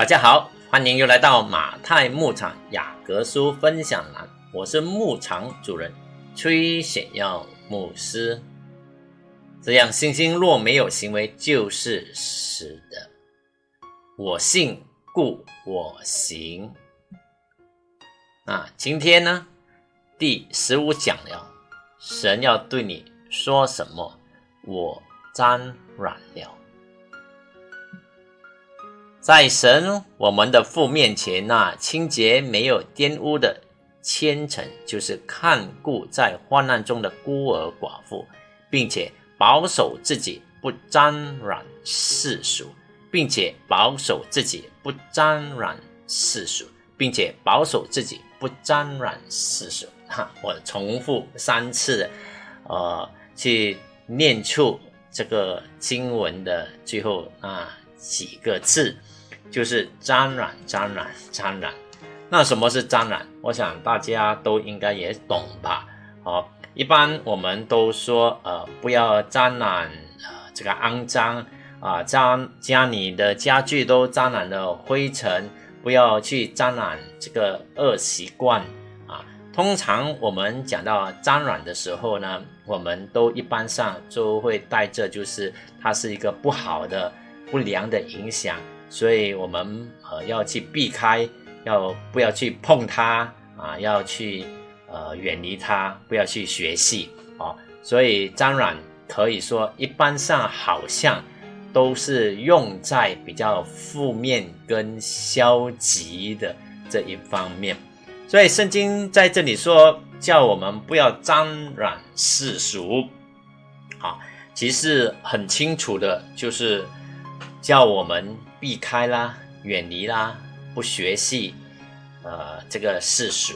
大家好，欢迎又来到马太牧场雅各书分享栏，我是牧场主人崔显耀牧师。这样，信心若没有行为，就是死的。我信，故我行。啊，今天呢，第十五讲了，神要对你说什么？我沾染了。在神我们的父面前，那清洁没有玷污的虔诚，就是看顾在患难中的孤儿寡妇，并且保守自己不沾染世俗，并且保守自己不沾染世俗，并且保守自己不沾染世俗。哈，我重复三次，呃，去念出这个经文的最后啊几个字。就是沾染，沾染，沾染。那什么是沾染？我想大家都应该也懂吧？好，一般我们都说，呃，不要沾染，呃，这个肮脏啊，沾家里的家具都沾染了灰尘，不要去沾染这个恶习惯啊。通常我们讲到沾染的时候呢，我们都一般上就会带着，就是它是一个不好的、不良的影响。所以，我们呃要去避开，要不要去碰它啊？要去呃远离它，不要去学习哦。所以，沾染可以说一般上好像都是用在比较负面跟消极的这一方面。所以，圣经在这里说，叫我们不要沾染世俗，啊，其实很清楚的，就是叫我们。避开啦，远离啦，不学习，呃，这个世俗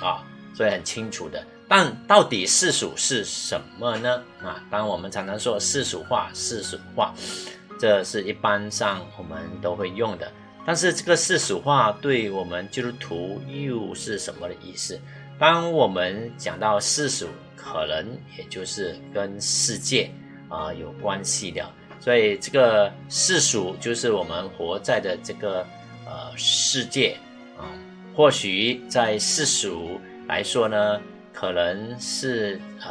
啊，所以很清楚的。但到底世俗是什么呢？啊，当我们常常说世俗化、世俗化，这是一般上我们都会用的。但是这个世俗化对我们基督徒又是什么的意思？当我们讲到世俗，可能也就是跟世界啊有关系的。所以这个世俗就是我们活在的这个呃世界啊，或许在世俗来说呢，可能是呃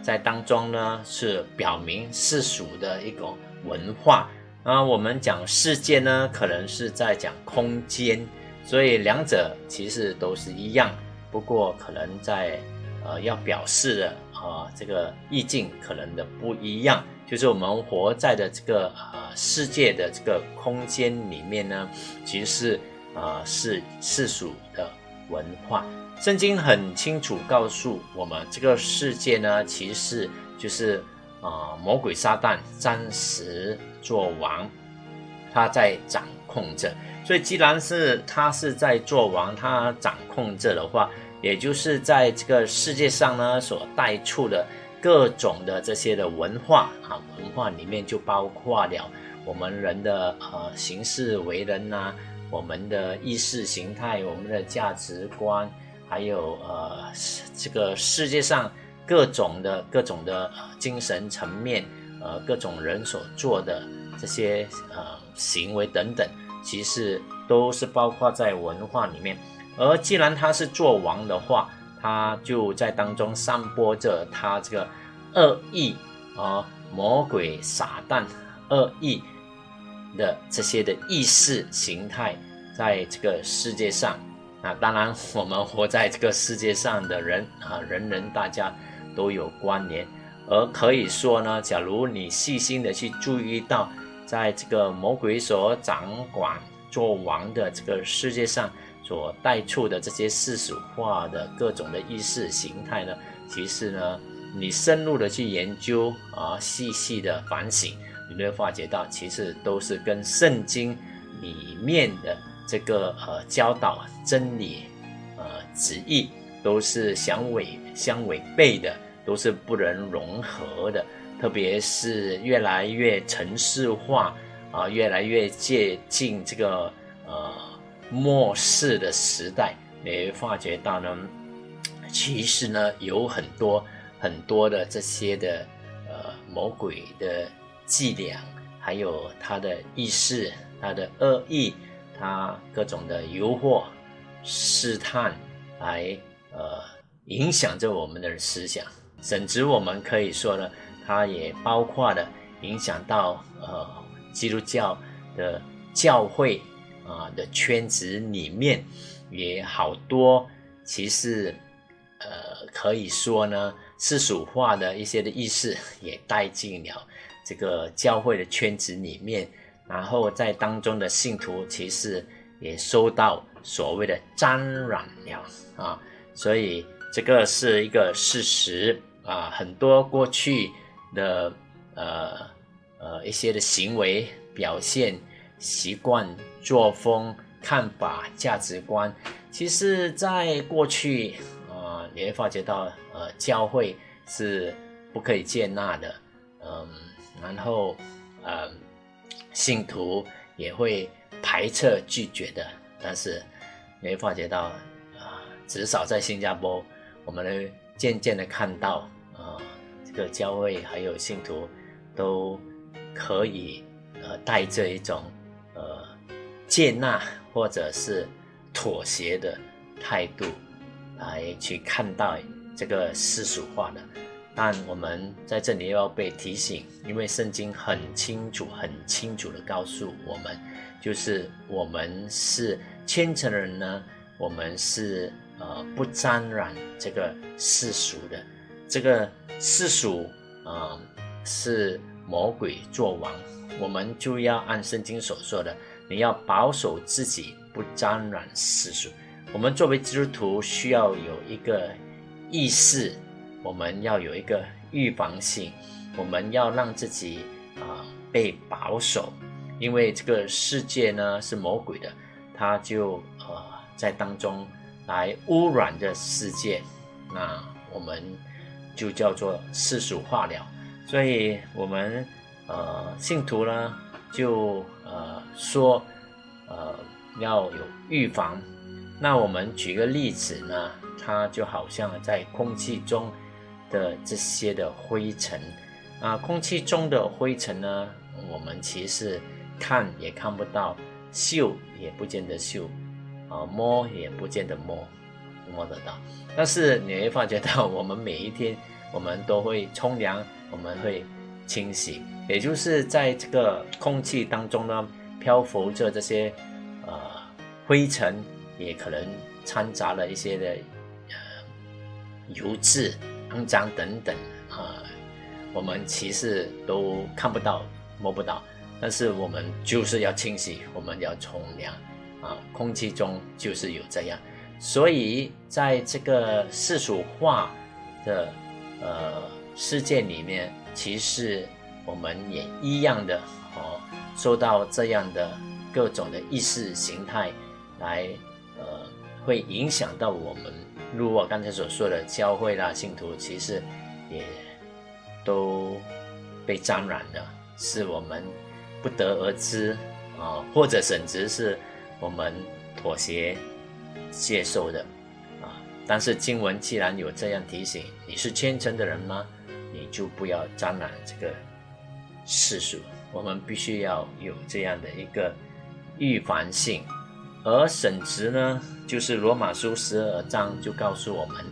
在当中呢是表明世俗的一种文化啊。我们讲世界呢，可能是在讲空间，所以两者其实都是一样，不过可能在呃要表示的啊这个意境可能的不一样。就是我们活在的这个呃世界的这个空间里面呢，其实是呃是世俗的文化。圣经很清楚告诉我们，这个世界呢，其实就是啊魔鬼撒旦暂时做王，他在掌控着。所以既然是他是在做王，他掌控着的话，也就是在这个世界上呢所带出的。各种的这些的文化啊，文化里面就包括了我们人的呃行事为人呐，我们的意识形态，我们的价值观，还有呃这个世界上各种的各种的精神层面，呃各种人所做的这些呃行为等等，其实都是包括在文化里面。而既然他是做王的话，他就在当中散播着他这个恶意啊，魔鬼撒旦恶意的这些的意识形态，在这个世界上啊，当然我们活在这个世界上的人啊，人人大家都有关联，而可以说呢，假如你细心的去注意到，在这个魔鬼所掌管做王的这个世界上。所带出的这些世俗化的各种的意识形态呢，其实呢，你深入的去研究啊，细细的反省，你会发觉到，其实都是跟圣经里面的这个呃教导真理呃旨意都是相违相违背的，都是不能融合的。特别是越来越城市化啊，越来越接近这个。末世的时代，你会发觉到呢，其实呢有很多很多的这些的呃魔鬼的伎俩，还有他的意识、他的恶意他各种的诱惑、试探，来呃影响着我们的思想，甚至我们可以说呢，它也包括了影响到呃基督教的教会啊的圈子里面，也好多其实呃可以说呢世俗化的一些的意识也带进了这个教会的圈子里面。然后在当中的信徒其实也受到所谓的沾染了啊，所以这个是一个事实啊。很多过去的呃呃一些的行为表现、习惯、作风、看法、价值观，其实在过去啊，你会发觉到呃教会是不可以接纳的，嗯，然后呃。信徒也会排斥拒绝的，但是你会发觉到啊，至少在新加坡，我们能渐渐的看到啊，这个教会还有信徒都可以呃带着一种呃接纳或者是妥协的态度来去看待这个世俗化的。但我们在这里又要被提醒，因为圣经很清楚、很清楚的告诉我们，就是我们是虔诚的人呢，我们是呃不沾染这个世俗的，这个世俗啊是魔鬼作王，我们就要按圣经所说的，你要保守自己不沾染世俗。我们作为基督徒需要有一个意识。我们要有一个预防性，我们要让自己啊被保守，因为这个世界呢是魔鬼的，他就呃在当中来污染这世界，那我们就叫做世俗化了。所以，我们呃信徒呢就呃说呃要有预防。那我们举个例子呢，它就好像在空气中。的这些的灰尘啊，空气中的灰尘呢，我们其实看也看不到，嗅也不见得嗅，啊，摸也不见得摸，摸得到。但是你会发觉到，我们每一天我们都会冲凉，我们会清洗，也就是在这个空气当中呢，漂浮着这些呃灰尘，也可能掺杂了一些的呃油渍。肮脏等等啊，我们其实都看不到、摸不到，但是我们就是要清洗，我们要冲凉啊。空气中就是有这样，所以在这个世俗化的呃世界里面，其实我们也一样的哦，受到这样的各种的意识形态来呃，会影响到我们。如我刚才所说的，教会啦、信徒其实也都被沾染了，是我们不得而知啊，或者甚至是我们妥协接受的啊。但是经文既然有这样提醒，你是虔诚的人吗？就不要沾染这个世俗。我们必须要有这样的一个预防性。而审值呢，就是罗马书十二章就告诉我们，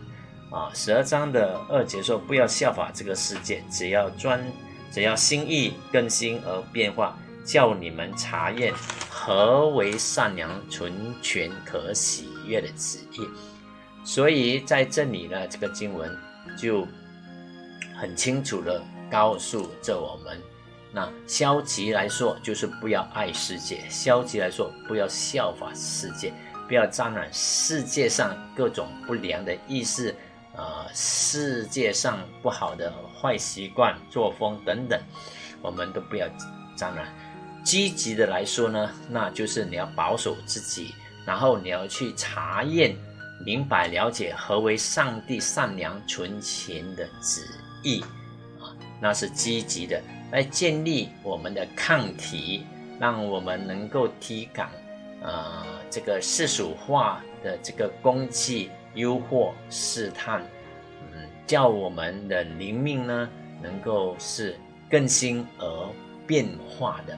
啊，十二章的二节说，不要效法这个世界，只要专，只要心意更新而变化，叫你们查验何为善良、纯全、可喜悦的旨意。所以在这里呢，这个经文就很清楚的告诉着我们。那消极来说，就是不要爱世界；消极来说，不要效法世界，不要沾染世界上各种不良的意识，啊，世界上不好的坏习惯、作风等等，我们都不要沾染。积极的来说呢，那就是你要保守自己，然后你要去查验、明白、了解何为上帝善良、纯全的旨意，啊，那是积极的。来建立我们的抗体，让我们能够体感，呃，这个世俗化的这个攻击、诱惑、试探，嗯，叫我们的灵命呢，能够是更新而变化的。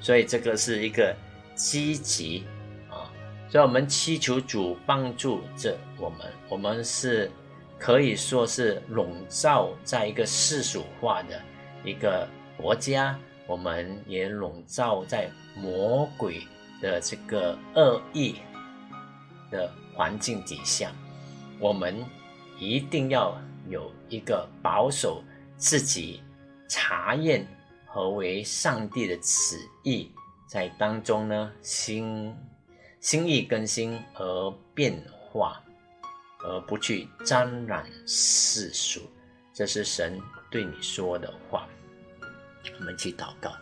所以这个是一个积极啊所以，我们祈求主帮助着我们。我们是可以说是笼罩在一个世俗化的一个国家，我们也笼罩在魔鬼的这个恶意的环境底下。我们一定要有一个保守自己、查验何为上帝的旨意，在当中呢，心。心意更新而变化，而不去沾染世俗，这是神对你说的话。我们去祷告，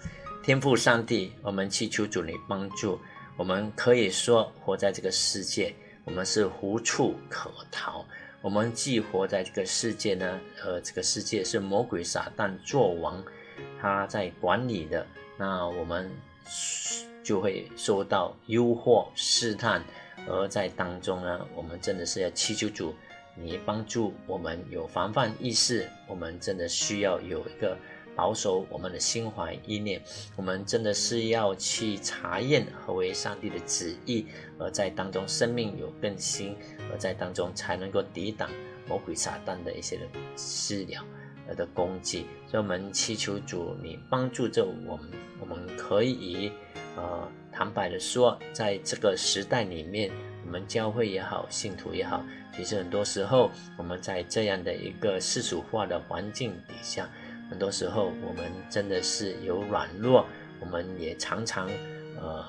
天父上帝，我们祈求主你帮助。我们可以说，活在这个世界，我们是无处可逃。我们既活在这个世界呢，呃，这个世界是魔鬼撒旦作王，他在管理的。那我们。就会受到诱惑试探，而在当中呢，我们真的是要祈求主，你帮助我们有防范意识。我们真的需要有一个保守我们的心怀意念。我们真的是要去查验何为上帝的旨意，而在当中生命有更新，而在当中才能够抵挡魔鬼撒旦的一些的私了呃的攻击。所以，我们祈求主，你帮助着我们，我们可以。呃，坦白的说，在这个时代里面，我们教会也好，信徒也好，其实很多时候，我们在这样的一个世俗化的环境底下，很多时候我们真的是有软弱，我们也常常呃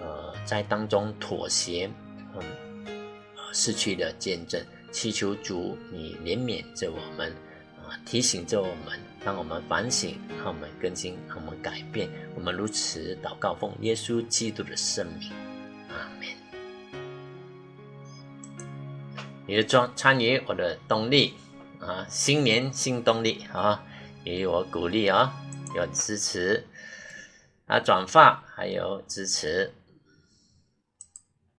呃在当中妥协，嗯，失去了见证，祈求主你怜悯着我们。提醒着我们，让我们反省，让我们更新，让我们改变。我们如此祷告，奉耶稣基督的圣名，阿门。你的装参与我的动力啊，新年新动力啊，给予我鼓励啊，有支持啊，转发还有支持。